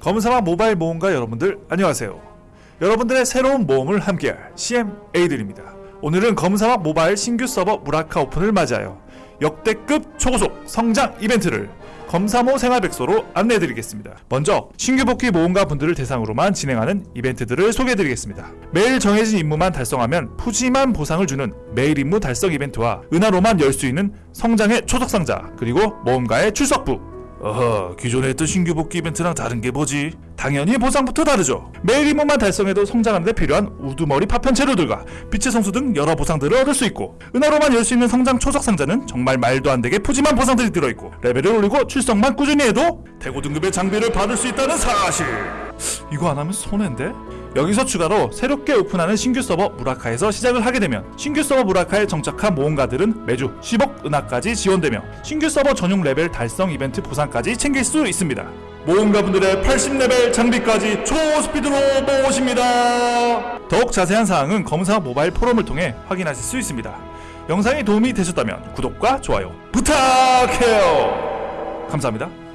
검사와 모바일 모험가 여러분들 안녕하세요. 여러분들의 새로운 모험을 함께할 CMA들입니다. 오늘은 검사와 모바일 신규 서버 무라카 오픈을 맞이하여 역대급 초고속 성장 이벤트를 검사모 생활백소로 안내해드리겠습니다. 먼저 신규 복귀 모험가 분들을 대상으로만 진행하는 이벤트들을 소개해드리겠습니다. 매일 정해진 임무만 달성하면 푸짐한 보상을 주는 매일 임무 달성 이벤트와 은하로만 열 수 있는 성장의 초석상자 그리고 모험가의 출석부 어허 기존에 했던 신규 복귀 이벤트랑 다른 게 뭐지? 당연히 보상부터 다르죠 매일 임무만 달성해도 성장하는 데 필요한 우두머리 파편 재료들과 빛의 성수 등 여러 보상들을 얻을 수 있고 은화로만 열 수 있는 성장 초석 상자는 정말 말도 안 되게 푸짐한 보상들이 들어있고 레벨을 올리고 출석만 꾸준히 해도 태고 등급의 장비를 받을 수 있다는 사실 이거 안 하면 손해인데? 여기서 추가로 새롭게 오픈하는 신규 서버 무라카에서 시작을 하게 되면 신규 서버 무라카에 정착한 모험가들은 매주 10억 은화까지 지원되며 신규 서버 전용 레벨 달성 이벤트 보상까지 챙길 수 있습니다. 모험가분들의 80레벨 장비까지 초스피드로 모십니다. 더욱 자세한 사항은 검사 모바일 포럼을 통해 확인하실 수 있습니다. 영상이 도움이 되셨다면 구독과 좋아요 부탁해요. 감사합니다.